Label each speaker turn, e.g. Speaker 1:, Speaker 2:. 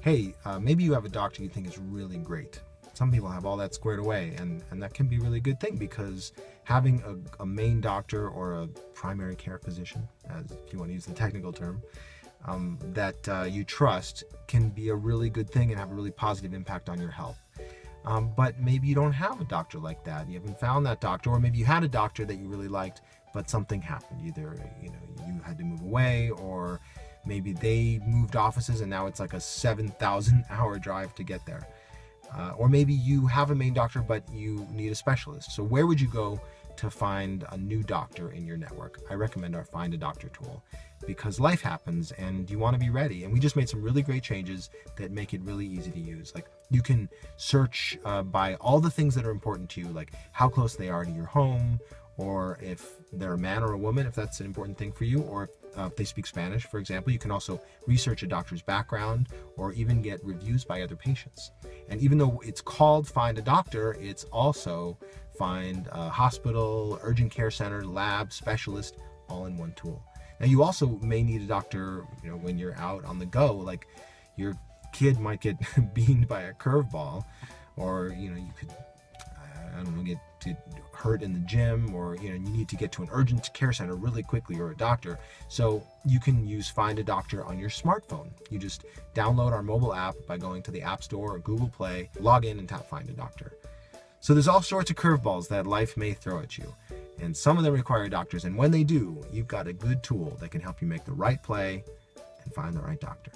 Speaker 1: hey, uh, maybe you have a doctor you think is really great. Some people have all that squared away, and, and that can be a really good thing because having a, a main doctor or a primary care physician, as if you want to use the technical term, um, that uh, you trust can be a really good thing and have a really positive impact on your health. Um, but maybe you don't have a doctor like that. You haven't found that doctor, or maybe you had a doctor that you really liked, but something happened. Either you know you had to move away, or maybe they moved offices and now it's like a 7,000 hour drive to get there. Uh, or maybe you have a main doctor, but you need a specialist. So where would you go to find a new doctor in your network? I recommend our Find a Doctor tool because life happens and you want to be ready. And we just made some really great changes that make it really easy to use. Like you can search uh, by all the things that are important to you, like how close they are to your home, or if they're a man or a woman, if that's an important thing for you, or if, uh, if they speak Spanish, for example. You can also research a doctor's background or even get reviews by other patients. And even though it's called Find a Doctor, it's also find a hospital, urgent care center, lab, specialist, all in one tool. Now you also may need a doctor, you know, when you're out on the go, like your kid might get beamed by a curveball, or you know, you could, I don't know, get to hurt in the gym, or you know, you need to get to an urgent care center really quickly, or a doctor. So you can use Find a Doctor on your smartphone. You just download our mobile app by going to the App Store or Google Play, log in, and tap Find a Doctor. So there's all sorts of curveballs that life may throw at you. And some of them require doctors. And when they do, you've got a good tool that can help you make the right play and find the right doctor.